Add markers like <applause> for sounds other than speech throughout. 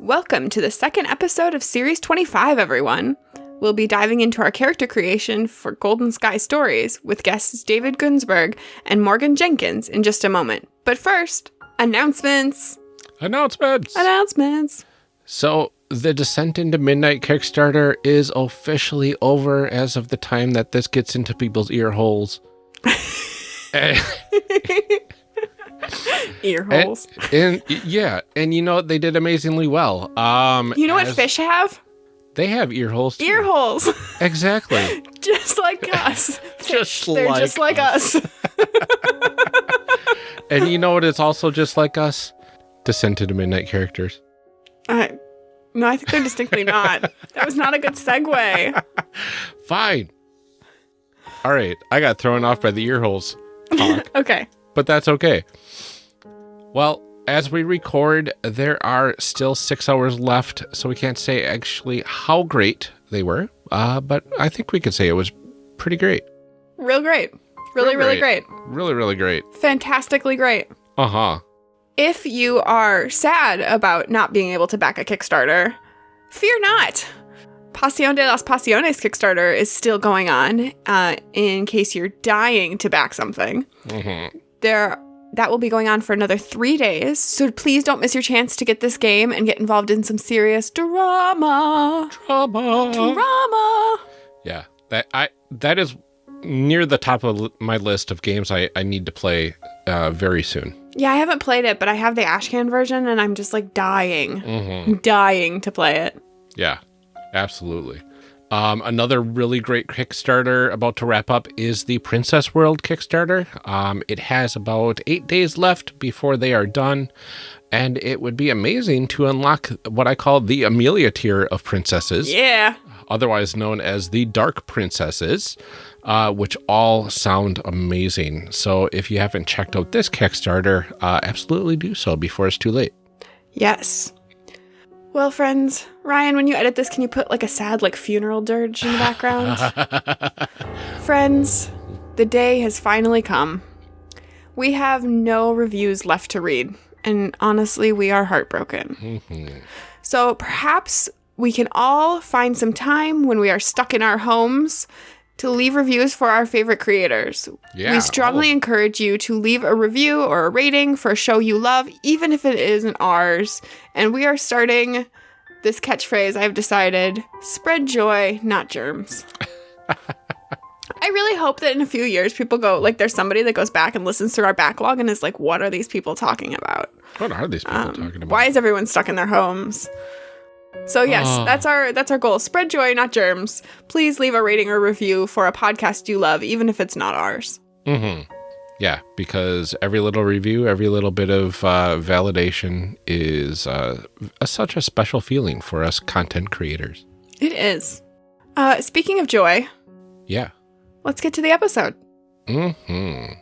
Welcome to the second episode of Series 25, everyone. We'll be diving into our character creation for Golden Sky Stories with guests David Gunsberg and Morgan Jenkins in just a moment. But first, announcements. Announcements. Announcements. So, the Descent into Midnight Kickstarter is officially over as of the time that this gets into people's ear holes. <laughs> <laughs> <laughs> <laughs> Ear holes. and, and yeah, and you know they did amazingly well. Um, you know what fish have? They have ear holes. Too. Ear holes. <laughs> Exactly. <laughs> just like us. Just They're like just like us. and you know what? It's also just like us. Descent into Midnight characters. Uh, no, I think they're distinctly not. That was not a good segue. Fine. All right, I got thrown off by the ear holes. Okay. But that's okay. Well, as we record, there are still six hours left, so we can't say actually how great they were, uh, but I think we could say it was pretty great. Real great. Really, Real really great. great. Really, really great. Fantastically great. Uh huh. If you are sad about not being able to back a Kickstarter, fear not. Pasión de las Pasiones Kickstarter is still going on uh, in case you're dying to back something. Mm-hmm. There, that will be going on for another three days. So please don't miss your chance to get this game and get involved in some serious drama. Drama. Drama. Yeah, that I that is near the top of my list of games I, I need to play uh, very soon. Yeah, I haven't played it, but I have the Ashcan version, and I'm just like dying, Mm-hmm. dying to play it. Yeah, absolutely. Um, another really great Kickstarter about to wrap up is the Princess World Kickstarter. Um, it has about eight days left before they are done, and it would be amazing to unlock what I call the Amelia tier of princesses, Yeah. otherwise known as the Dark Princesses, uh, which all sound amazing. So if you haven't checked out this Kickstarter, uh, absolutely do so before it's too late. Yes. Well, friends, Ryan, when you edit this, can you put like a sad, like funeral dirge in the background? <laughs> friends, the day has finally come. We have no reviews left to read, and honestly, we are heartbroken. Mhm. So perhaps we can all find some time when we are stuck in our homes to leave reviews for our favorite creators. Yeah. We strongly encourage you to leave a review or a rating for a show you love, even if it isn't ours. And we are starting this catchphrase I've decided spread joy, not germs. <laughs> I really hope that in a few years people go, like, there's somebody that goes back and listens to our backlog and is like, what are these people talking about? What are these people Um, talking about? Why is everyone stuck in their homes? So yes, Oh. that's our that's our goal. Spread joy, not germs. Please leave a rating or review for a podcast you love, even if it's not ours. Mm-hmm. Yeah, because every little review, every little bit of uh, validation is uh, a, such a special feeling for us content creators. It is. Uh, speaking of joy, Yeah. let's get to the episode. Mm-hmm.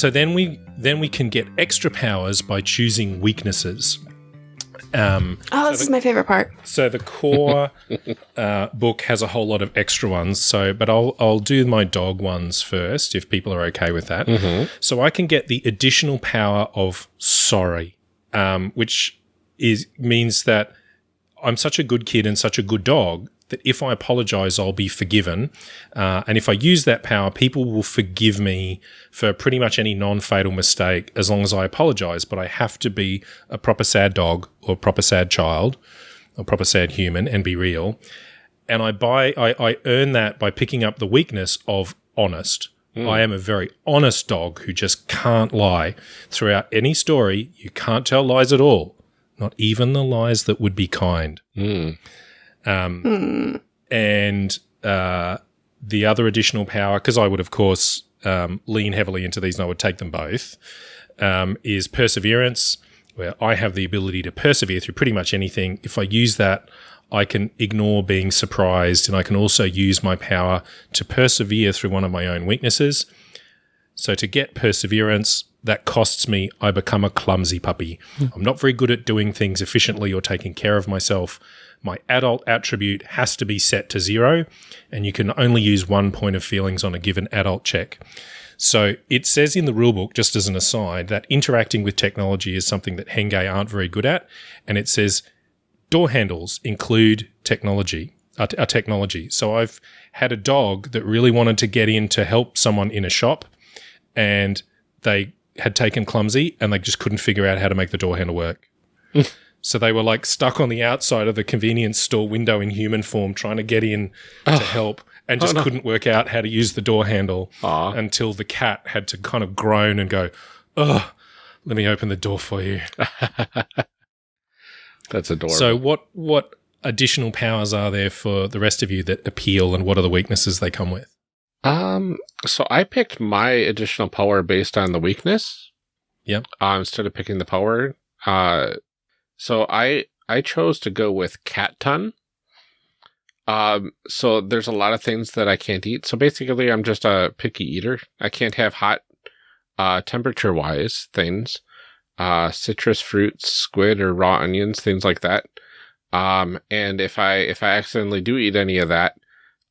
So then we then we can get extra powers by choosing weaknesses. Um, Oh, this is my favorite part. so the core <laughs> uh, book has a whole lot of extra ones. So, but I'll I'll do my dog ones first if people are okay with that. So I can get the additional power of sorry, um, which is means that I'm such a good kid and such a good dog that if I apologize, I'll be forgiven. Uh, and if I use that power, people will forgive me for pretty much any non fatal mistake as long as I apologize. But I have to be a proper sad dog or proper sad child or proper sad human and be real. And I buy, I, I earn that by picking up the weakness of honest. I am a very honest dog who just can't lie. Throughout any story, you can't tell lies at all, not even the lies that would be kind. Mm. Um, And uh, the other additional power, because I would, of course, um, lean heavily into these and I would take them both. um, is perseverance, where I have the ability to persevere through pretty much anything. If I use that, I can ignore being surprised, and I can also use my power to persevere through one of my own weaknesses. So to get perseverance, that costs me, I become a clumsy puppy. I'm not very good at doing things efficiently or taking care of myself. My adult attribute has to be set to zero, and you can only use one point of feelings on a given adult check. So it says in the rulebook, just as an aside, that interacting with technology is something that Henge aren't very good at. And it says door handles include technology, a, a technology. So I've had a dog that really wanted to get in to help someone in a shop, and they had taken clumsy and they just couldn't figure out how to make the door handle work. <laughs> so they were like stuck on the outside of the convenience store window in human form trying to get in to help and just no. couldn't work out how to use the door handle Aw. until the cat had to kind of groan and go, "Oh, let me open the door for you." <laughs> That's adorable. So what what additional powers are there for the rest of you that appeal and what are the weaknesses they come with? Um, so I picked my additional power based on the weakness. Yep. Uh, instead of picking the power. Uh, so I I chose to go with cat tongue. Um, so there's a lot of things that I can't eat. So basically, I'm just a picky eater. I can't have hot, uh, temperature wise things, uh, citrus fruits, squid or raw onions, things like that. Um, and if I if I accidentally do eat any of that,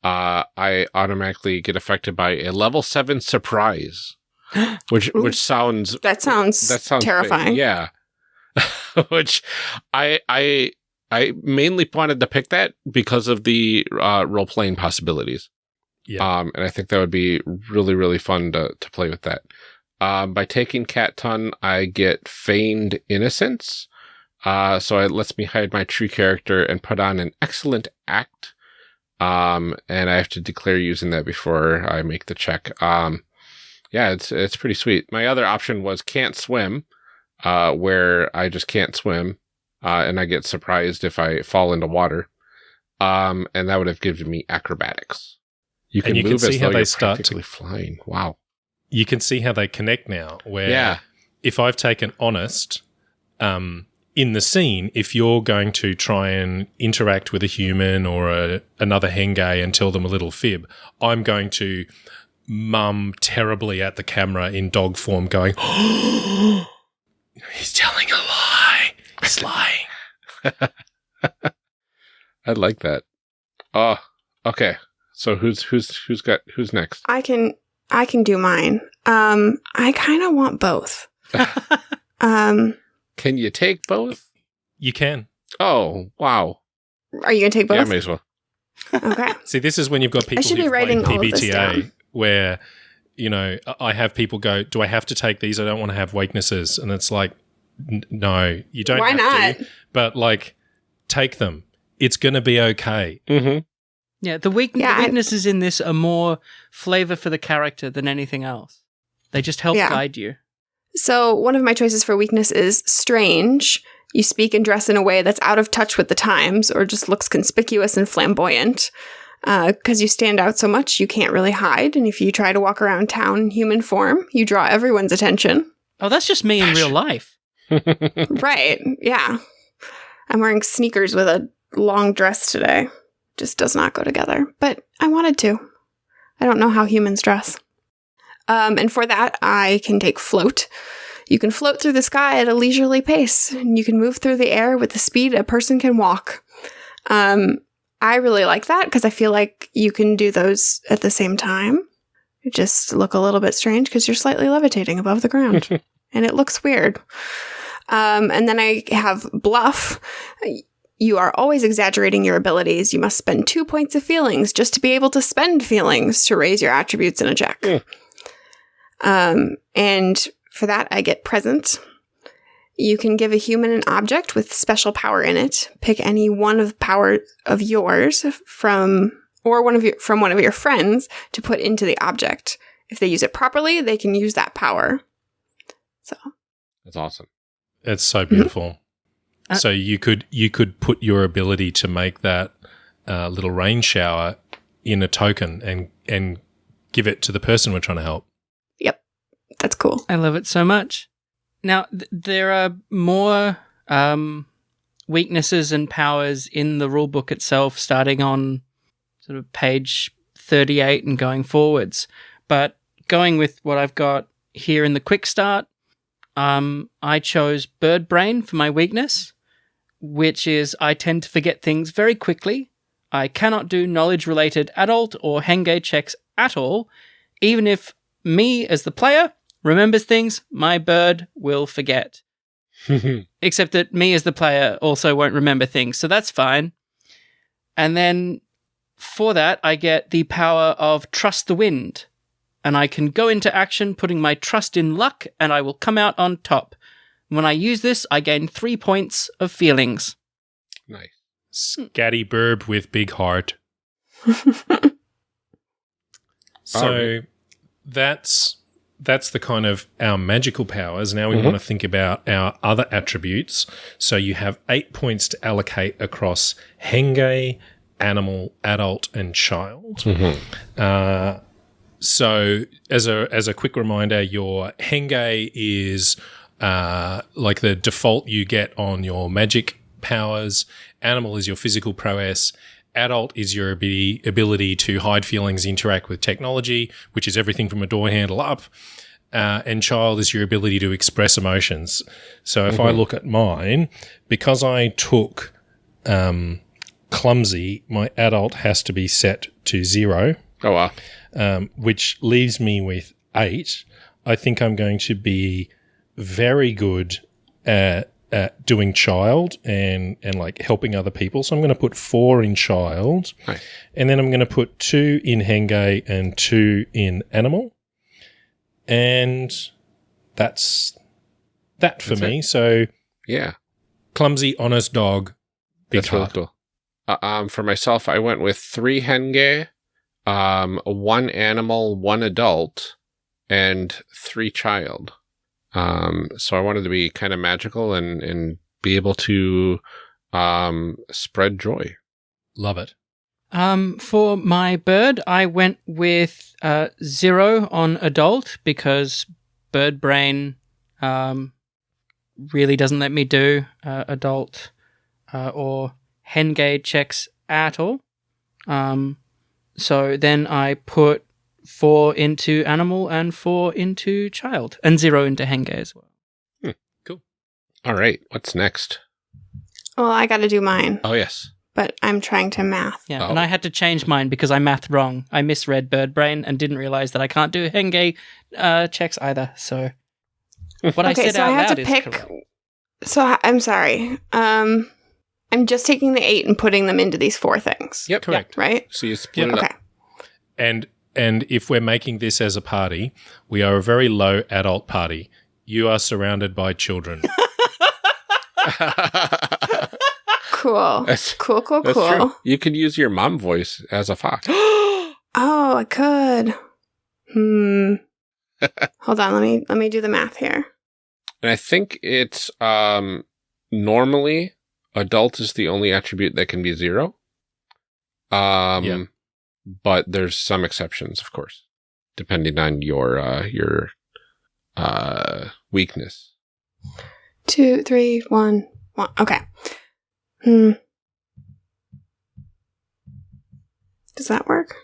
uh, I automatically get affected by a level seven surprise, <gasps> which Ooh. which sounds That sounds that sounds terrifying. Yeah, <laughs> which I I I mainly wanted to pick that because of the uh, role playing possibilities. Yeah. Um, and I think that would be really really fun to to play with that. Um, by taking Cat Tongue, I get feigned innocence. Uh, so it lets me hide my true character and put on an excellent act. Um, and I have to declare using that before I make the check. Um, yeah, it's it's pretty sweet. My other option was can't swim, uh, where I just can't swim, uh, and I get surprised if I fall into water. Um, and that would have given me acrobatics. You can you can see as how they start to- flying. Wow. You can see how they connect now. Where Yeah. if I've taken honest, um, in the scene, if you're going to try and interact with a human or a, another henge and tell them a little fib, I'm going to mum terribly at the camera in dog form, going, <gasps> "He's telling a lie. He's <laughs> lying." I like that. Oh, okay. So who's who's who's got who's next? I can I can do mine. Um, I kind of want both. <laughs> Um, Can you take both? You can. Oh, wow. are you gonna take Yeah, both? may as well. okay. <laughs> See, this is when you've got people I should be writing played all of this PBTA down. where, you know, I have people go, "Do I have to take these? I don't want to have weaknesses." And it's like, n- no, you don't. Why have not? To, but like, take them. It's going to be okay. Mm-hmm. Yeah, the, weak- Yeah, the I- weaknesses in this are more flavor for the character than anything else. They just help Yeah. guide you. So one of my choices for weakness is strange. You speak and dress in a way that's out of touch with the times, or just looks conspicuous and flamboyant. Because you stand out so much, you can't really hide. And if you try to walk around town in human form, you draw everyone's attention. Oh, that's just me in real life. <laughs> right. Yeah. I'm wearing sneakers with a long dress today. Just does not go together. But I wanted to. I don't know how humans dress. Um, and for that, I can take float. You can float through the sky at a leisurely pace, and you can move through the air with the speed a person can walk. Um, I really like that because I feel like you can do those at the same time. You just look a little bit strange because you're slightly levitating above the ground <laughs> and it looks weird. Um, and then I have bluff. You are always exaggerating your abilities. You must spend two points of feelings just to be able to spend feelings to raise your attributes in a check. Mm. Um, and for that, I get present. You can give a human an object with special power in it. Pick any one of power of yours from or one of your from one of your friends to put into the object. If they use it properly, they can use that power. So That's awesome. It's so beautiful. Uh, so you could you could put your ability to make that uh, little rain shower in a token and and give it to the person we're trying to help. Yep. That's cool. I love it so much. Now, th- there are more um, weaknesses and powers in the rulebook itself, starting on sort of page 38 and going forwards. But going with what I've got here in the quick start, um, I chose bird brain for my weakness, which is I tend to forget things very quickly. I cannot do knowledge related adult or Henge checks at all. Even if me as the player remembers things, my bird will forget. <laughs> Except that me as the player also won't remember things, so that's fine. And then for that, I get the power of Trust the Wind. And I can go into action putting my trust in luck, and I will come out on top. When I use this, I gain three points of feelings. nice. Scatty burb with big heart. <laughs> So Alright. that's that's the kind of our magical powers. Now we Mhm. want to think about our other attributes. So you have eight points to allocate across Henge, animal, adult, and child. Uh, so as a as a quick reminder, your Henge is uh, like the default you get on your magic powers. Animal is your physical prowess. Adult is your ability, ability to hide feelings, interact with technology, which is everything from a door handle up. Uh, and child is your ability to express emotions. So if I look at mine, because I took um, clumsy, my adult has to be set to zero Oh wow. um, which leaves me with eight. I think I'm going to be very good at, at doing child and and like helping other people. So I'm going to put four in child, Nice. and then I'm going to put two in henge and two in animal, and that's that for That's me. So Yeah. clumsy, honest dog, big That's really cool. Uh, um, for myself, I went with three henge, um, one animal, one adult, and three child. Um, so I wanted to be kind of magical and and be able to um spread joy. Love it. Um, for my bird, I went with uh, zero on adult because bird brain um, really doesn't let me do uh, adult uh, or Henge checks at all. Um, so then I put four into animal and four into child, and zero into Henge as well. Cool. All right, what's next? well, I got to do mine, Oh yes. but I'm trying to math. Yeah, Oh. and I had to change mine because I math wrong. I misread bird brain and didn't realize that I can't do Henge uh, checks either. So <laughs> what I okay, said so out I have loud to pick. correct. So I- I'm sorry. Um, I'm just taking the eight and putting them into these four things. Yep. Correct. Right. So you split Yep. it Okay. up. And and if we're making this as a party, we are a very low adult party. You are surrounded by children. <laughs> Cool. That's- cool. Cool. That's cool. true. You could use your mom voice as a fox. <gasps> <gasps> oh, I could. Hmm. <laughs> Hold on. Let me let me do the math here. And I think it's um normally adult is the only attribute that can be zero. Um Yeah. But there's some exceptions, of course, depending on your uh your uh weakness. Two, three, one, one. Okay. Hmm. Does that work?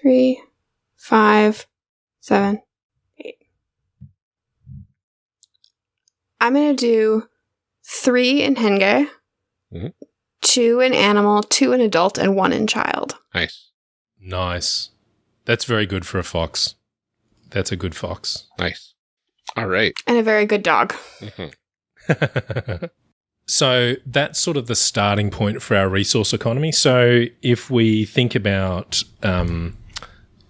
Three, five, seven, eight. I'm gonna do three in Henge, Mhm. Two in animal, two in adult, and one in child. Nice. nice. That's very good for a fox. That's a good fox. Nice. All right. And a very good dog. Mhm. <laughs> so that's sort of the starting point for our resource economy. So if we think about um,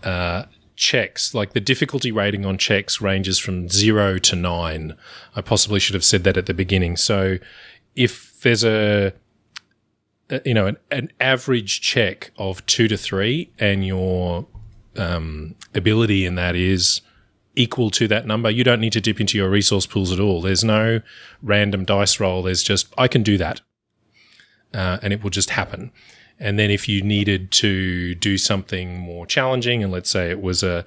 uh, checks, like the difficulty rating on checks ranges from zero to nine. I possibly should have said that at the beginning. So if there's a you know an, an average check of two to three, and your um, ability in that is equal to that number, you don't need to dip into your resource pools at all. There's no random dice roll. There's just I can do that, uh, and it will just happen. And then if you needed to do something more challenging, and let's say it was a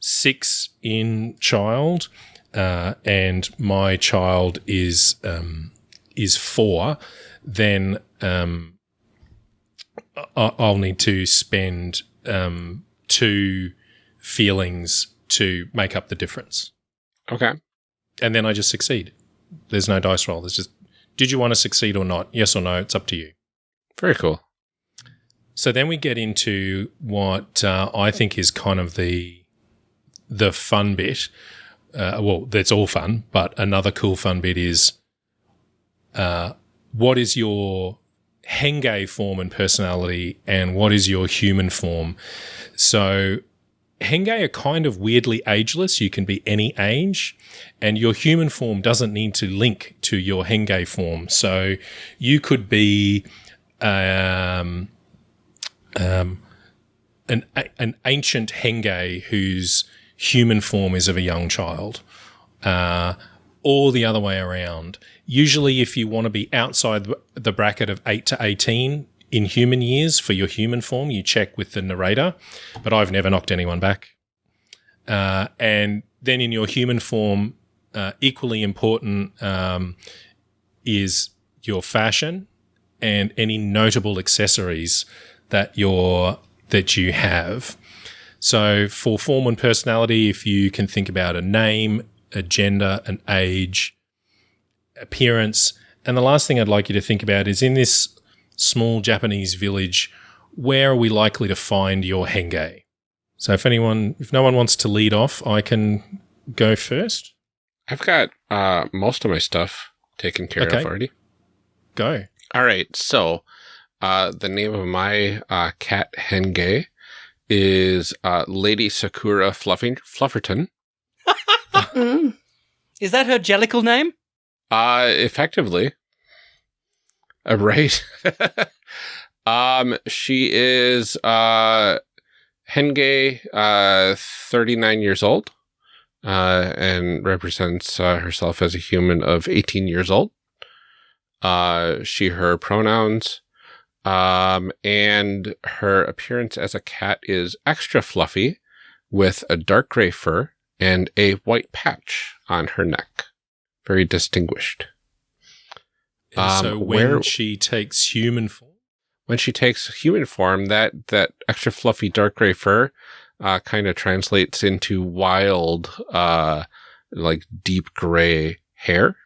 six in child, uh, and my child is um, is four, then um, I'll need to spend um, two feelings to make up the difference, Okay. and then I just succeed. There's no dice roll. There's just did you want to succeed or not? Yes or no? It's up to you. Very cool. So then we get into what uh, I think is kind of the the fun bit. Uh, well, that's all fun, but another cool fun bit is uh, what is your Henge form and personality, and what is your human form? So Henge are kind of weirdly ageless. You can be any age, and your human form doesn't need to link to your Henge form. So you could be um, um, an an ancient Henge whose human form is of a young child, uh, or the other way around. Usually, if you want to be outside the bracket of eight to eighteen in human years for your human form, you check with the narrator. But I've never knocked anyone back. Uh, and then in your human form, uh, equally important um, is your fashion and any notable accessories that you're that you have. So for form and personality, if you can think about a name, a gender, an age, appearance, and the last thing I'd like you to think about is in this small Japanese village, where are we likely to find your henge? So if anyone, if no one wants to lead off, I can go first. I've got uh, most of my stuff taken care Okay. of already. Go. All right. So, uh, the name of my uh, cat Henge is uh, Lady Sakura Fluffy- Flufferton. Mm. <laughs> Is that her jellicle name? Uh, effectively. Uh, right. <laughs> um, she is uh, Henge, uh, 39 years old, uh, and represents uh, herself as a human of 18 years old. Uh, she, her pronouns, um, and her appearance as a cat is extra fluffy with a dark gray fur and a white patch on her neck. Very distinguished. And Um, so when where- she takes human form, when she takes human form, that that extra fluffy dark gray fur uh, kind of translates into wild, uh, like deep gray hair.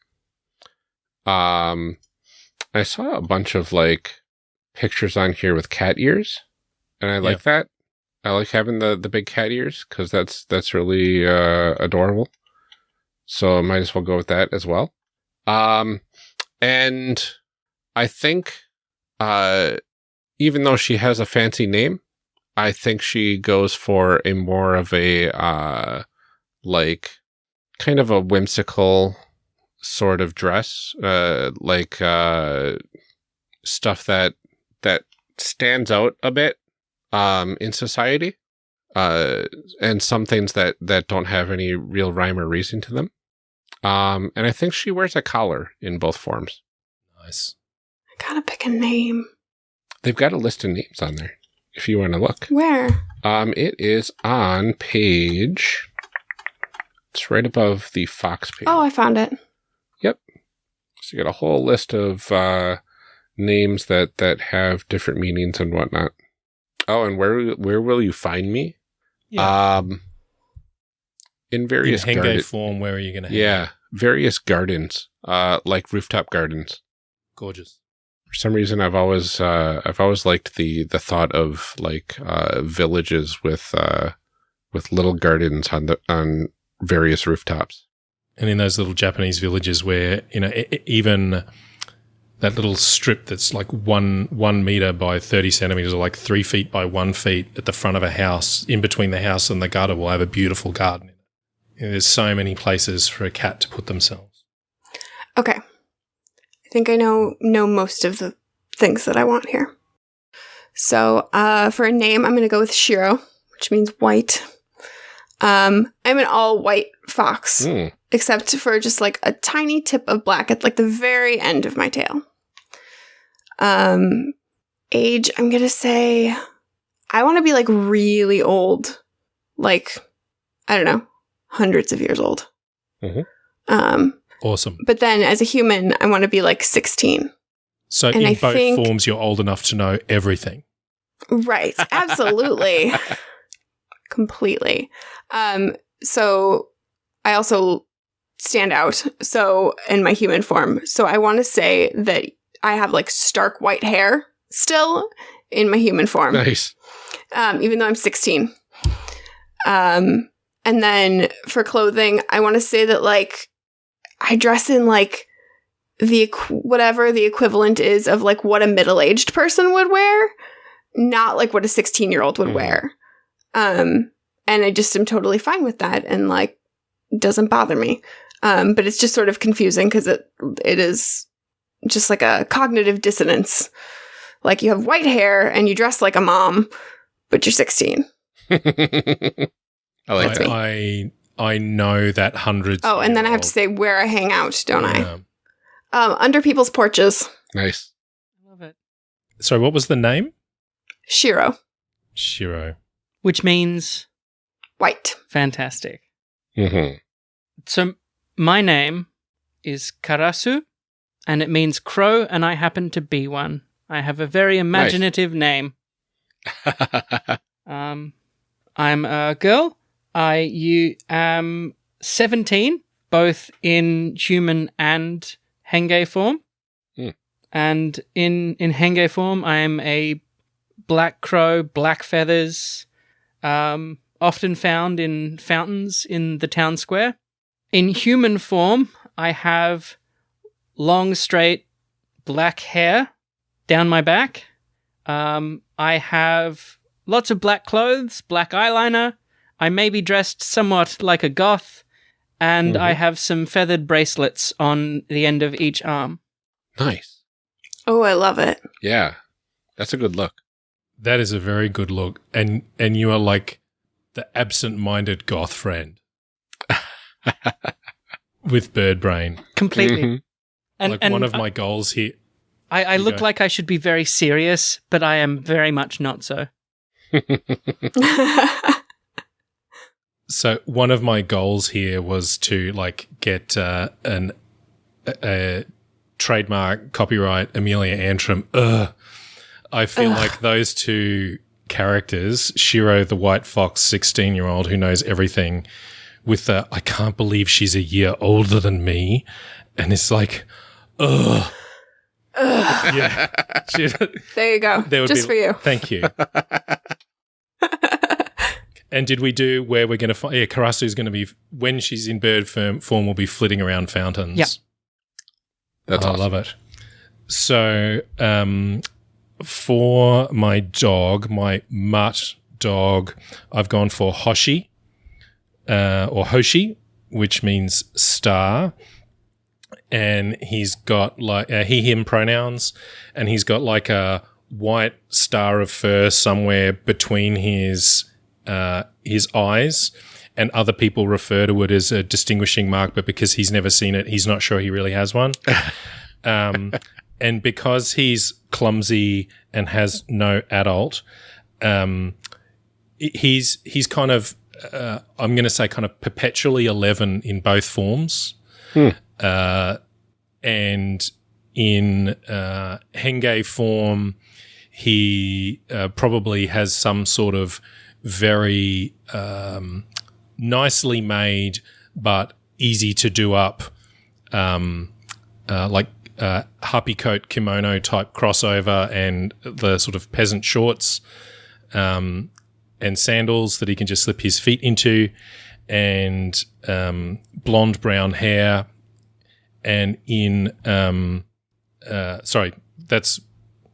Um, I saw a bunch of like pictures on here with cat ears, and I like that. I like having the the big cat ears because that's that's really uh, adorable. So I might as well go with that as well. Um, and I think, uh, even though she has a fancy name, I think she goes for a more of a uh like kind of a whimsical sort of dress, uh like uh stuff that that stands out a bit um in society. Uh and some things that that don't have any real rhyme or reason to them. Um and I think she wears a collar in both forms. nice. I gotta pick a name. They've got a list of names on there if you want to look. Where? Um, it is on page. It's right above the Fox page. Oh, I found it. Yep. So you got a whole list of uh, names that that have different meanings and whatnot. Oh, and where where will you find me? Um, in In various Henge garden- form, where are you going to? yeah, various gardens, uh, like rooftop gardens. gorgeous. For some reason, I've always uh, I've always liked the the thought of like uh, villages with uh, with little gardens on the on various rooftops. And in those little Japanese villages, where you know even that little strip that's like one one meter by thirty centimeters, or like three feet by one feet at the front of a house, in between the house and the gutter, will have a beautiful garden. Know, there's so many places for a cat to put themselves. Okay. I think I know know most of the things that I want here. So, uh, for a name, I'm going to go with Shiro, which means white. Um, I'm an all white fox, Hmm. Except for just like a tiny tip of black at like the very end of my tail. Um, age, I'm going to say I want to be like really old, like I don't know, hundreds of years old. Mhm. Um, Awesome. but then as a human, I want to be like 16. So And in I both think- forms, you're old enough to know everything. Right. Absolutely. <laughs> Completely. Um, so I also stand out. So in my human form. So I want to say that I have like stark white hair still in my human form. Nice. um, even though I'm 16. Um, and then for clothing, I want to say that like I dress in like the whatever the equivalent is of like what a middle aged person would wear, not like what a 16 year old would Mhm. wear. Um, and I just am totally fine with that, and like doesn't bother me. Um, but it's just sort of confusing because it it is just like a cognitive dissonance. Like you have white hair and you dress like a mom, but you're 16. <laughs> I like That's that. me. I I know that hundreds. Oh, and then I have to say where I hang out, don't old- I? Um, under people's porches. Nice. I love it. So what was the name? Shiro. Shiro. Which means White. fantastic. hmm So my name is Karasu, and it means crow, and I happen to be one. I have a very imaginative name. <laughs> Um, I'm a girl. I you am seventeen, both in human and henge form. Hmm. And in in henge form, I am a black crow, black feathers, um, often found in fountains in the town square. In human form, I have long, straight black hair down my back. Um, I have lots of black clothes, black eyeliner. I may be dressed somewhat like a goth, and I Mhm. have some feathered bracelets on the end of each arm. nice. Oh, I love it. Yeah. That's a good look. That is a very good look, and and you are like the absent-minded goth friend <laughs> with bird brain. Completely. Mhm. And, like and one of my goals here. I, I look go. like I should be very serious, but I am very much not so. <laughs> So one of my goals here was to like get uh, an a, a trademark copyright Amelia Antrim. Ugh. I feel Ugh. like those two characters, Shiro the white fox, sixteen year old who knows everything, with the I can't believe she's a year older than me, and it's like, ugh, Ugh. yeah. <laughs> <laughs> There you go. there would Just be- for you. Thank you. <laughs> And did we do where we're going to find? Yeah, Karasu's going to be when she's in bird form. Form will be flitting around fountains. Yep. That's I awesome. love it. So, um, for my dog, my mutt dog, I've gone for Hoshi, uh, or Hoshi, which means star. And he's got like uh, he, him pronouns, and he's got like a white star of fur somewhere between his uh, his eyes. And other people refer to it as a distinguishing mark, but because he's never seen it, he's not sure he really has one. <laughs> Um, and because he's clumsy and has no adult, um, he's he's kind of uh, I'm going to say kind of perpetually eleven in both forms, Hmm. uh, and in uh, Henge form, he uh, probably has some sort of very um, nicely made but easy to do up, um, uh, like uh, happy coat kimono type crossover and the sort of peasant shorts um, and sandals that he can just slip his feet into, and um, blonde brown hair, and in um, uh, sorry, that's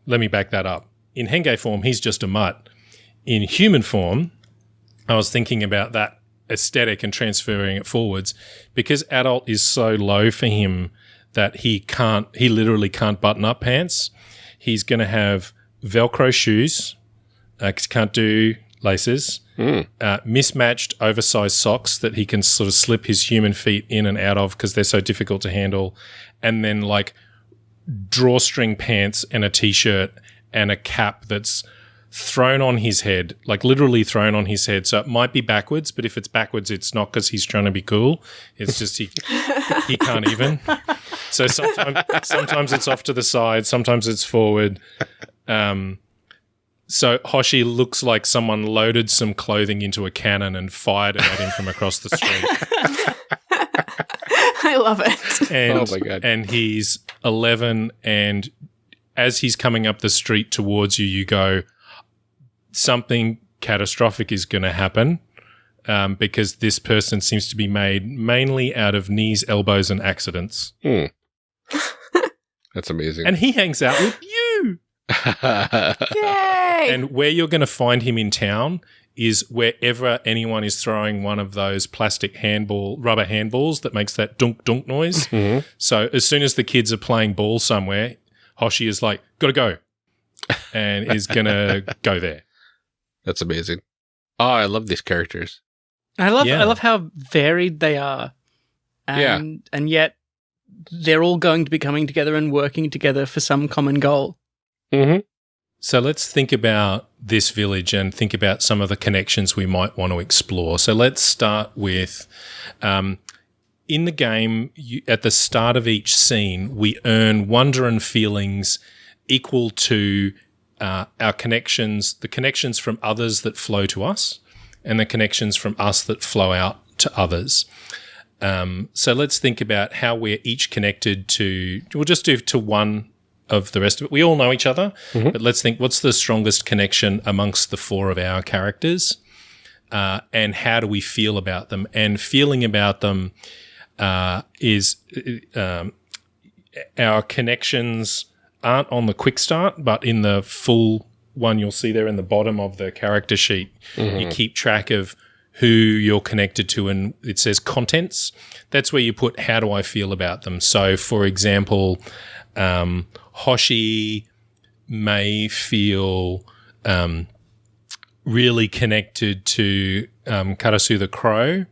let me back that up. In Henge form, he's just a mutt. In human form, I was thinking about that aesthetic and transferring it forwards because adult is so low for him that he can't, he literally can't button up pants. He's going to have Velcro shoes, uh, can't do laces, Mm. uh, mismatched oversized socks that he can sort of slip his human feet in and out of because they're so difficult to handle, and then like drawstring pants and a t-shirt and a cap that's thrown on his head, like literally thrown on his head. So it might be backwards, but if it's backwards, it's not because he's trying to be cool. It's just he <laughs> he can't even. So sometimes sometimes it's off to the side, sometimes it's forward. Um, so Hoshi looks like someone loaded some clothing into a cannon and fired it at him from across the street. <laughs> I love it. And, Oh my God. And he's 11, and as he's coming up the street towards you, you go, something catastrophic is going to happen. Um, because this person seems to be made mainly out of knees, elbows, and accidents. Hmm. <laughs> That's amazing. And he hangs out with you. <laughs> Yay! And where you're going to find him in town is wherever anyone is throwing one of those plastic handball, rubber handballs that makes that dunk dunk noise. Mhm. So as soon as the kids are playing ball somewhere, Hoshi is like, "Gotta go," and <laughs> is gonna go there. That's amazing. Oh, I love these characters. I love Yeah. I love how varied they are. Yeah. And and yet they're all going to be coming together and working together for some common goal. Mm-hmm. So let's think about this village and think about some of the connections we might want to explore. So let's start with um, in the game, you, at the start of each scene, we earn wonder and feelings equal to uh, our connections, the connections from others that flow to us, and the connections from us that flow out to others. Um, so let's think about how we're each connected to. We'll just do to one of the rest of it. We all know each other, but let's think what's the strongest connection amongst the four of our characters, uh, and how do we feel about them? And feeling about them uh, is uh, um, our connections aren't on the quick start, but in the full one you'll see there in the bottom of the character sheet, you keep track of who you're connected to and it says contents. That's where you put how do I feel about them. So, for example, um, Hoshi may feel um, really connected to um, Karasu the Crow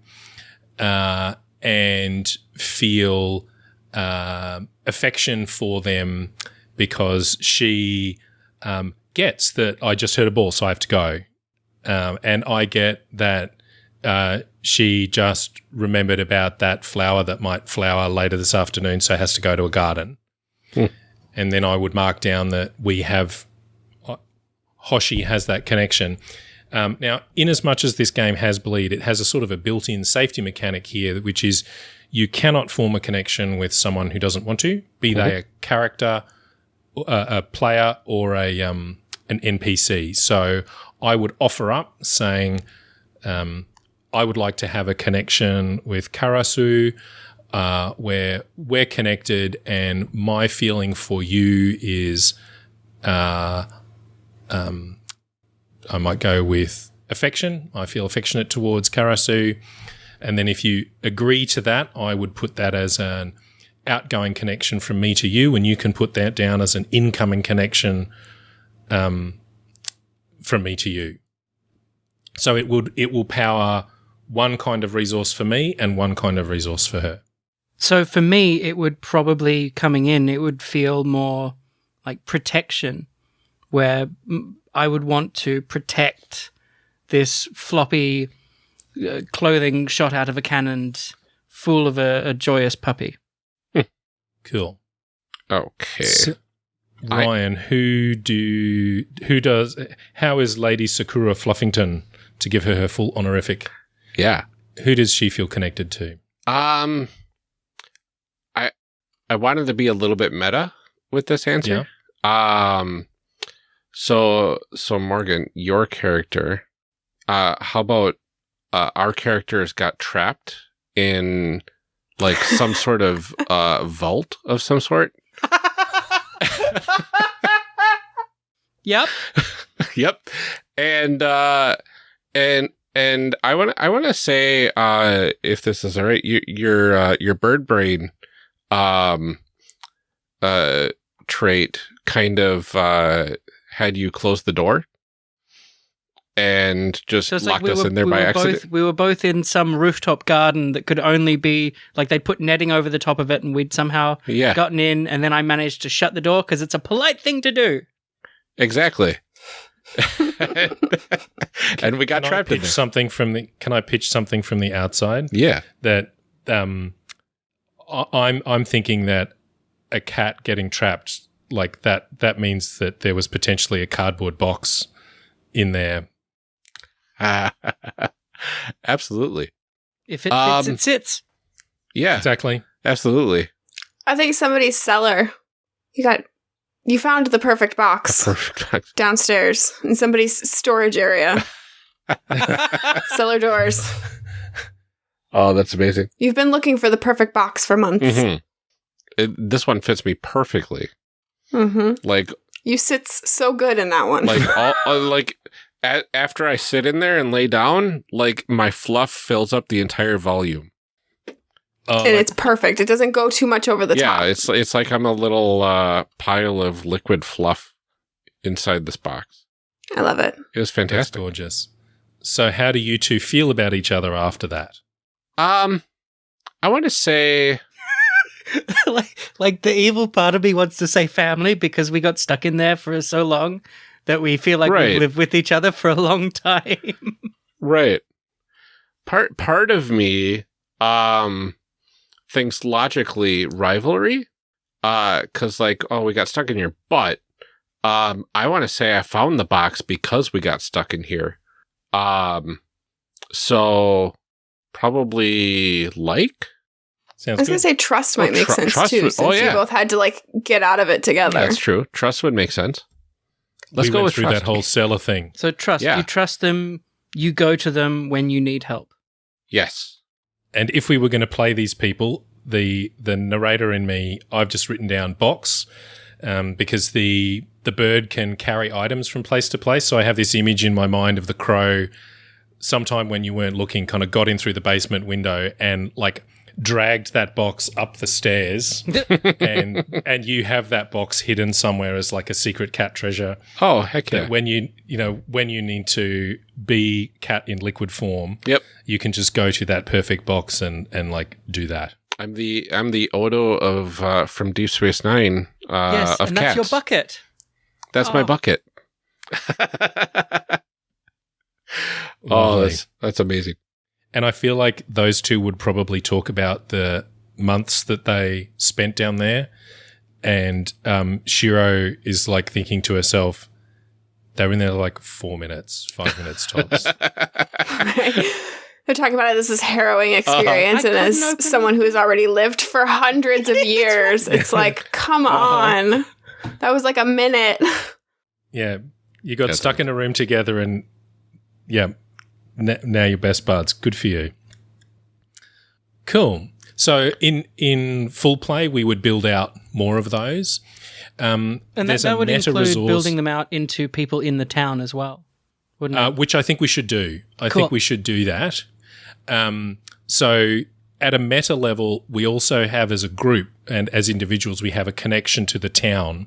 uh, and feel uh, affection for them because she um, gets that I just heard a ball, so I have to go. Um, and I get that uh, she just remembered about that flower that might flower later this afternoon, so has to go to a garden. And then I would mark down that we have uh, Hoshi has that connection. Um, now, in as much as this game has bleed, it has a sort of a built-in safety mechanic here, which is you cannot form a connection with someone who doesn't want to, be they a character, a, a player, or a um, an NPC. So I would offer up saying, um, I would like to have a connection with Karasu. Uh, where we're connected, and my feeling for you is uh, um, I might go with affection. I feel affectionate towards Karasu. And then if you agree to that, I would put that as an outgoing connection from me to you, and you can put that down as an incoming connection um, from me to you. So it would it will power one kind of resource for me and one kind of resource for her. So for me, it would probably coming in, it would feel more like protection, where I would want to protect this floppy uh, clothing shot out of a cannon, full of a, a joyous puppy. Cool. Okay. S- I- Ryan, who do who does how is Lady Sakura Fluffington to give her her full honorific? yeah. Who does she feel connected to? Um, I I wanted to be a little bit meta with this answer. Um, so so Morgan, your character, uh, how about uh, our characters got trapped in like some sort of uh vault of some sort? <laughs> Yep. <laughs> yep. And uh and and I want I want to say uh if this is all right you, your uh, your bird brain um uh trait kind of uh had you close the door and just So it's locked like we us were, in there we by were accident. both we were both in some rooftop garden that could only be like they'd put netting over the top of it, and we'd somehow yeah, gotten in, and then I managed to shut the door because it's a polite thing to do. exactly. <laughs> <laughs> and we got Can I trapped in pitch there. something from the? Can I pitch something from the outside? Yeah. that um, I- I'm I'm thinking that a cat getting trapped like that that means that there was potentially a cardboard box in there. <laughs> absolutely. If it fits, Um, it sits. Yeah, Exactly. absolutely. I think somebody's cellar. You got you found the perfect box Perfect. downstairs in somebody's storage area. <laughs> cellar doors. <laughs> oh, that's amazing. You've been looking for the perfect box for months. hmm this one fits me perfectly. Mm-hmm. Like, You sit so good in that one. like, all, <laughs> uh, like. A- after I sit in there and lay down, like my fluff fills up the entire volume. Oh, and like- it's perfect. It doesn't go too much over the yeah, top. it's it's like I'm a little uh, pile of liquid fluff inside this box. I love it. It was that's fantastic. gorgeous. So, how do you two feel about each other after that? Um, I want to say <laughs> like, like the evil part of me wants to say family because we got stuck in there for so long that we feel like Right. we live with each other for a long time. <laughs> right. Part part of me um thinks logically rivalry. Uh, cause like, oh, we got stuck in your butt. Um, I want to say I found the box because we got stuck in here. Um, so probably like. I Sounds was gonna say trust Oh, might make tru- sense trust too, would- since oh, you yeah. both had to like get out of it together. That's true. Trust would make sense. Let's we go went with through trust. that whole cellar thing. So trust. Yeah. You trust them. You go to them when you need help. Yes. And if we were going to play these people, the the narrator in me, I've just written down box um, because the the bird can carry items from place to place. So I have this image in my mind of the crow. Sometime when you weren't looking, kind of got in through the basement window and like dragged that box up the stairs, <laughs> and and you have that box hidden somewhere as like a secret cat treasure. Oh, heck yeah. when you you know when you need to be cat in liquid form, Yep. you can just go to that perfect box and and like do that. I'm the I'm the Odo of uh, from Deep Space Nine uh, yes, of and cats. that's your bucket. That's my Oh. bucket. <laughs> <laughs> oh, that's that's amazing. And I feel like those two would probably talk about the months that they spent down there. And um, Shiro is like thinking to herself, they were in there like four minutes, five minutes tops. <laughs> <laughs> They're talking about it. This is harrowing experience, I and as someone who has already lived for hundreds of years, it's like, come Uh-huh. on, that was like a minute. yeah. You got That's stuck in a room together and yeah, now you're best buds. Good for you. Cool. So in in full play, we would build out more of those. Um, And that, that would include resource, building them out into people in the town as well, wouldn't uh, it? which I think we should do. I Cool. think we should do that. Um, so at a meta level, we also have as a group and as individuals, we have a connection to the town.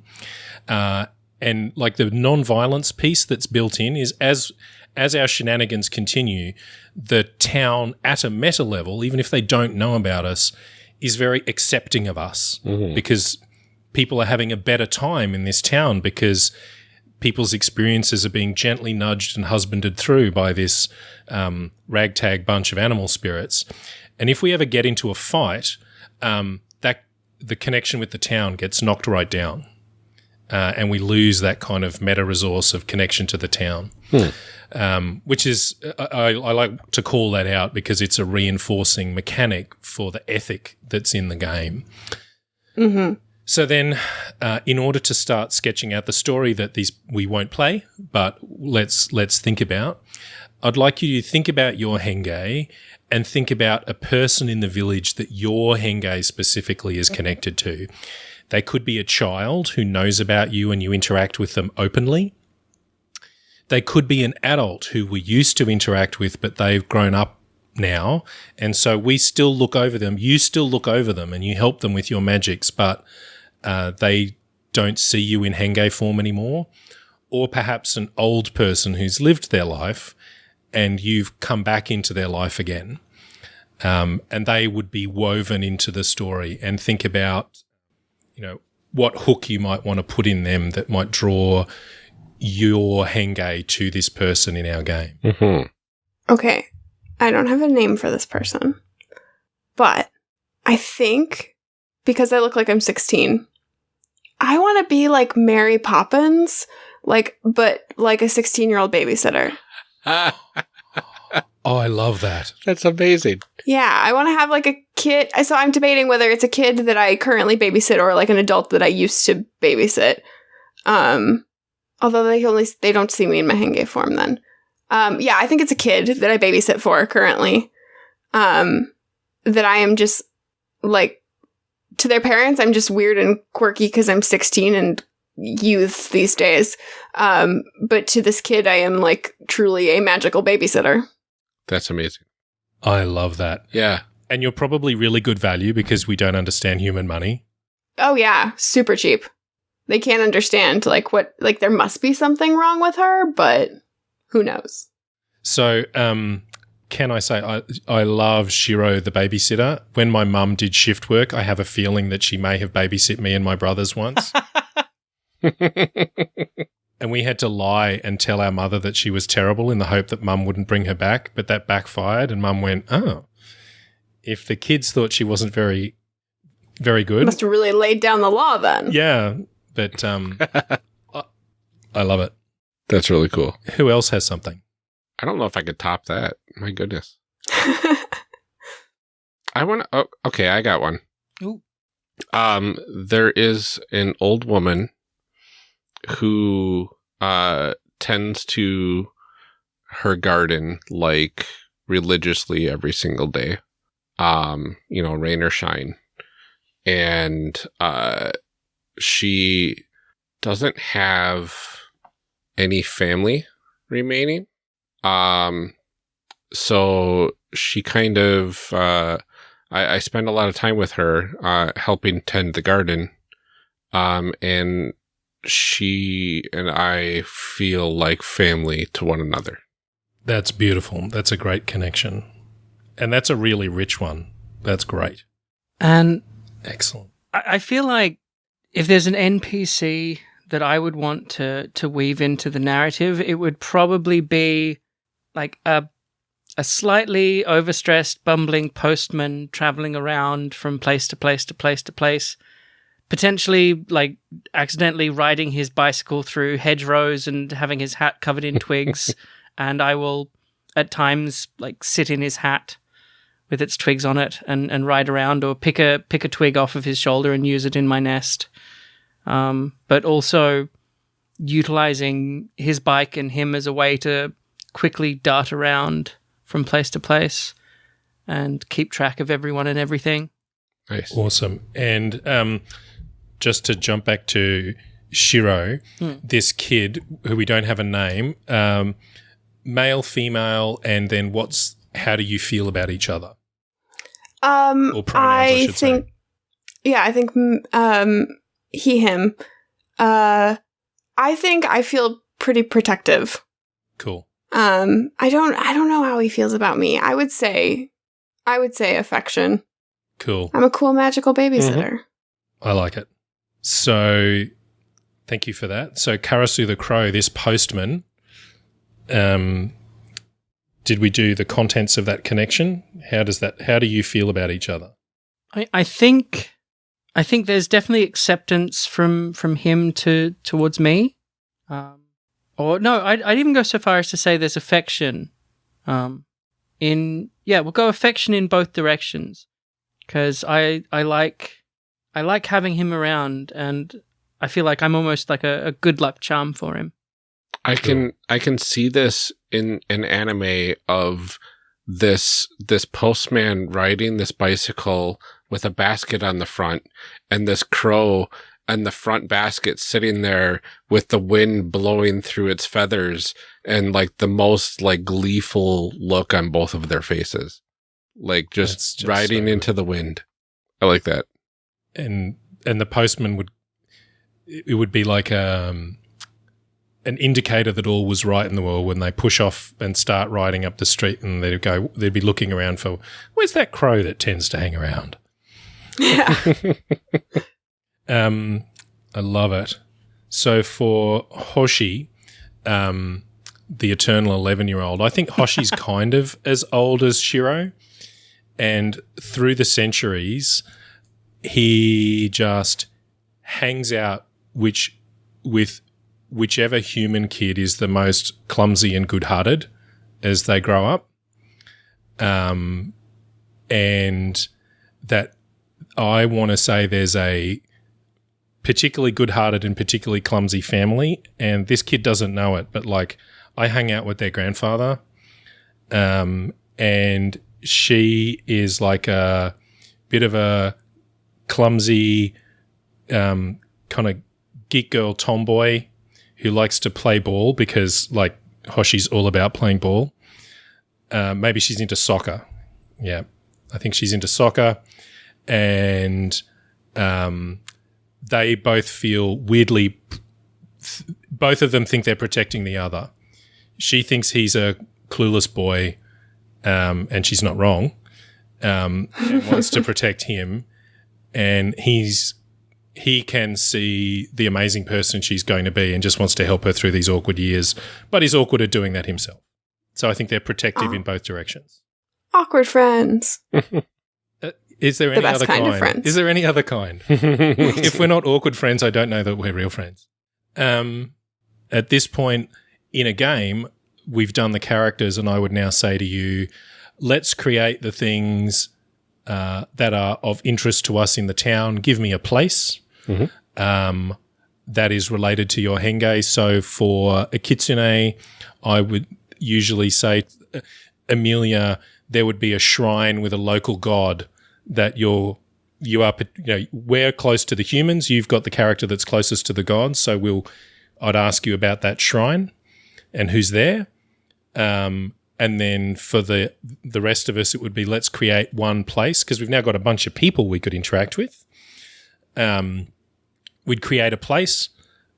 Uh, and like the non-violence piece that's built in is as as our shenanigans continue, the town at a meta level, even if they don't know about us, is very accepting of us because people are having a better time in this town because people's experiences are being gently nudged and husbanded through by this um, ragtag bunch of animal spirits. And if we ever get into a fight, um, that the connection with the town gets knocked right down, uh, and we lose that kind of meta resource of connection to the town. Um, which is I, I like to call that out because it's a reinforcing mechanic for the ethic that's in the game. hmm So then, uh, in order to start sketching out the story that these we won't play, but let's let's think about, I'd like you to think about your henge and think about a person in the village that your henge specifically is connected to. They could be a child who knows about you and you interact with them openly. They could be an adult who we used to interact with, but they've grown up now. And so we still look over them. You still look over them and you help them with your magics, but uh, they don't see you in Henge form anymore. Or perhaps an old person who's lived their life and you've come back into their life again. Um, and they would be woven into the story and think about, you know, what hook you might want to put in them that might draw your henge to this person in our game. Mm-hmm. Okay. I don't have a name for this person. But I think because I look like I'm 16, I want to be like Mary Poppins, like but like a 16-year-old babysitter. <laughs> Oh, I love that. That's amazing. Yeah, I want to have like a kid. So I'm debating whether it's a kid that I currently babysit or like an adult that I used to babysit. Um, although they only they don't see me in my henge form then. Um, yeah, I think it's a kid that I babysit for currently. Um, that I am just like to their parents, I'm just weird and quirky because I'm 16 and youths these days. Um, but to this kid, I am like truly a magical babysitter. That's amazing. I love that. Yeah. And you're probably really good value because we don't understand human money. Oh yeah, super cheap. They can't understand like what like there must be something wrong with her, but who knows? So, um, can I say I, I love Shiro the babysitter? When my mum did shift work, I have a feeling that she may have babysit me and my brothers once. <laughs> and we had to lie and tell our mother that she was terrible in the hope that mum wouldn't bring her back, but that backfired and mum went, "Oh, if the kids thought she wasn't very very good." Must have really laid down the law then. yeah, but um I, <laughs> I love it. That's really cool. Who else has something? I don't know if I could top that. My goodness. <laughs> I want to. Oh, okay, I got one. Ooh. Um, there is an old woman who uh tends to her garden like religiously every single day. Um, you know, rain or shine. And uh she doesn't have any family remaining. Um so she kind of uh I, I spend a lot of time with her, uh, helping tend the garden. Um, and she and I feel like family to one another. That's beautiful. That's a great connection. And that's a really rich one. That's great. And Excellent. I I feel like if there's an NPC that I would want to to weave into the narrative, it would probably be like a a slightly overstressed, bumbling postman traveling around from place to place to place to place, potentially like accidentally riding his bicycle through hedgerows and having his hat covered in twigs. <laughs> and I will at times like sit in his hat with its twigs on it and, and ride around or pick a pick a twig off of his shoulder and use it in my nest. Um, but also utilizing his bike and him as a way to quickly dart around from place to place and keep track of everyone and everything. Nice. Awesome. And um, just to jump back to Shiro, this kid who we don't have a name, um, male, female, and then what's how do you feel about each other? Um, Or pronouns, I I should say. think, yeah, I think, mm, um, he, him. Uh, I think I feel pretty protective. Cool. Um, I don't, I don't know how he feels about me. I would say, I would say affection. Cool. I'm a cool magical babysitter. I like it. So thank you for that. So Karasu the Crow, this postman, um, did we do the contents of that connection? How does that how do you feel about each other? I, I think I think there's definitely acceptance from from him to towards me. Um, or no, I'd, I'd even go so far as to say there's affection. Um, in yeah, we'll go affection in both directions because I I like I like having him around and I feel like I'm almost like a, a good luck charm for him. I can I can see this in an anime of this this postman riding this bicycle with a basket on the front and this crow and the front basket sitting there with the wind blowing through its feathers and like the most like gleeful look on both of their faces. Like just, just riding so into the wind. I like that. And and the postman would it would be like um an indicator that all was right in the world when they push off and start riding up the street and they'd go they'd be looking around for where's that crow that tends to hang around Yeah. <laughs> Um, I love it. So for Hoshi, um, the eternal 11 year old. I think Hoshi's <laughs> kind of as old as Shiro. And through the centuries, he just hangs out which with whichever human kid is the most clumsy and good-hearted as they grow up. Um, and that I want to say there's a particularly good-hearted and particularly clumsy family, and this kid doesn't know it, but like I hang out with their grandfather, um, and she is like a bit of a clumsy, um, kind of geek girl tomboy who likes to play ball because like Hoshi's all about playing ball. Uh, maybe she's into soccer. Yeah, I think she's into soccer, and um, they both feel weirdly. Both of them think they're protecting the other. She thinks he's a clueless boy, um, and she's not wrong. Um, and wants to protect him, and he's he can see the amazing person she's going to be and just wants to help her through these awkward years, but he's awkward at doing that himself. So I think they're protective Oh. in both directions. Awkward friends. <laughs> Is there any best other kind kind? of friends. Is there any other kind? <laughs> if we're not awkward friends, I don't know that we're real friends. Um, at this point in a game, we've done the characters, and I would now say to you, let's create the things uh, that are of interest to us in the town. Give me a place um, that is related to your henge. So for a kitsune, I would usually say, uh, Amelia, there would be a shrine with a local god that you're you are you know we're close to the humans. You've got the character that's closest to the gods. So we'll i'd ask you about that shrine and who's there. Um, and then for the the rest of us it would be let's create one place because we've now got a bunch of people we could interact with. Um, we'd create a place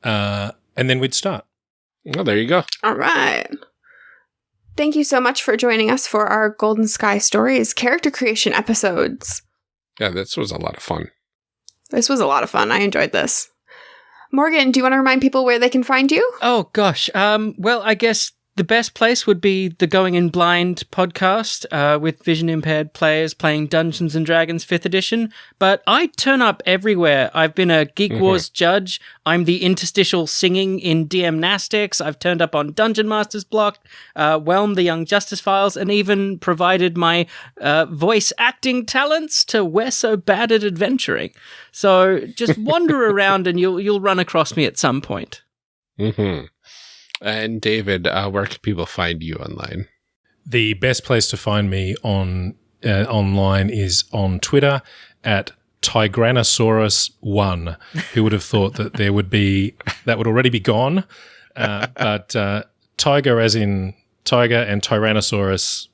uh, and then we'd start well, there you go. All right. Thank you so much for joining us for our Golden Sky Stories character creation episodes. Yeah, this was a lot of fun. This was a lot of fun. I enjoyed this. Morgan, do you want to remind people where they can find you? Oh gosh. Um, well, I guess the best place would be the Going in Blind podcast uh, with vision impaired players playing Dungeons and Dragons 5th edition. But I turn up everywhere. I've been a Geek Wars judge. I'm the interstitial singing in DM Nastics. I've turned up on Dungeon Master's Block, uh, Whelm the Young Justice Files, and even provided my uh, voice acting talents to We're So Bad at Adventuring. So just wander <laughs> around and you'll you'll run across me at some point. hmm And David, uh, where can people find you online? The best place to find me on uh, online is on Twitter at Tigranosaurus One. Who would have thought that there would be that would already be gone? Uh, but uh, tiger, as in tiger, and Tyrannosaurus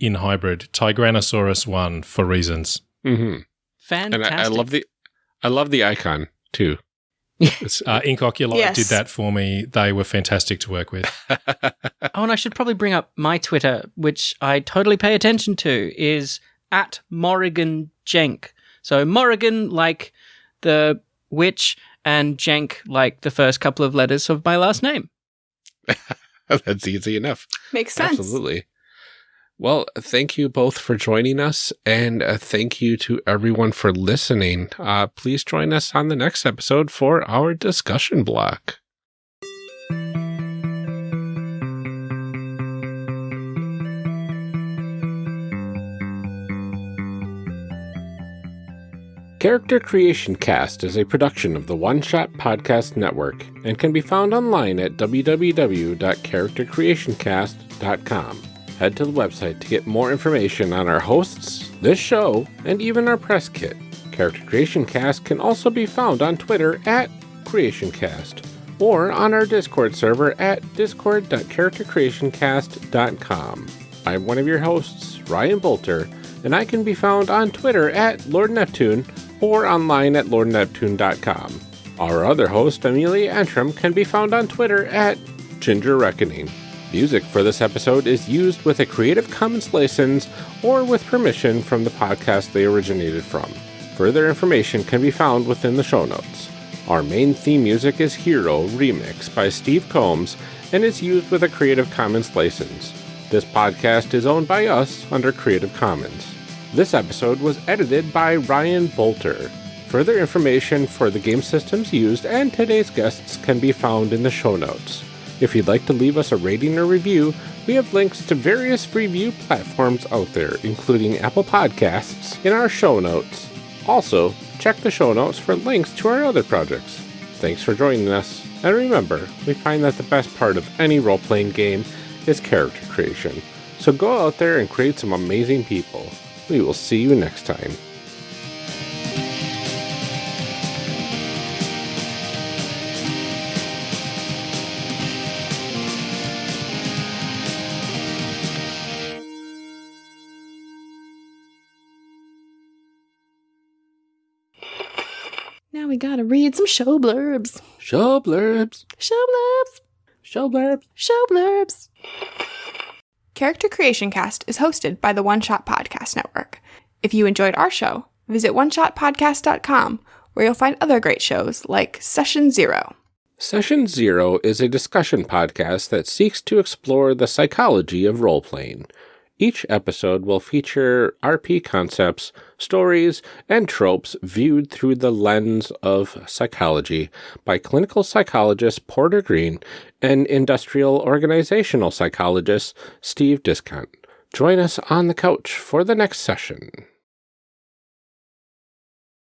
in hybrid. Tigranosaurus One for reasons. hmm And I, I love the, I love the icon too. It's, Uh, Ink Oculite Yes. did that for me. They were fantastic to work with. <laughs> Oh, and I should probably bring up my Twitter, which I totally pay attention to, is at Morrigan Jenk. So Morrigan, like the witch, and Jenk, like the first couple of letters of my last name. <laughs> that's easy enough. Makes sense. Absolutely. Well, thank you both for joining us, and uh, thank you to everyone for listening. Uh, please join us on the next episode for our discussion block. Character Creation Cast is a production of the One Shot Podcast Network and can be found online at www.charactercreationcast.com. Head to the website to get more information on our hosts, this show, and even our press kit. Character Creation Cast can also be found on Twitter at CreationCast or on our Discord server at discord.charactercreationcast.com. I'm one of your hosts, Ryan Boelter, and I can be found on Twitter at Lord Neptune or online at lordneptune.com. Our other host, Amelia Antrim, can be found on Twitter at Ginger Reckoning. Music for this episode is used with a Creative Commons license or with permission from the podcast they originated from. Further information can be found within the show notes. Our main theme music is Hero Remix by Steve Combs, and is used with a Creative Commons license. This podcast is owned by us under Creative Commons. This episode was edited by Ryan Boelter. Further information for the game systems used and today's guests can be found in the show notes. If you'd like to leave us a rating or review, we have links to various review platforms out there, including Apple Podcasts, in our show notes. Also, check the show notes for links to our other projects. Thanks for joining us, and remember, we find that the best part of any role playing game is character creation. So go out there and create some amazing people. We will see you next time. We gotta read some show blurbs. Show blurbs. Show blurbs. Show blurbs. Show blurbs. Character Creation Cast is hosted by the One Shot Podcast Network. If you enjoyed our show, visit oneshotpodcast.com where you'll find other great shows like Session Zero. Session Zero is a discussion podcast that seeks to explore the psychology of role playing. Each episode will feature RP concepts, stories, and tropes viewed through the lens of psychology by clinical psychologist Porter Green and industrial organizational psychologist Steve Discount. Join us on the couch for the next session.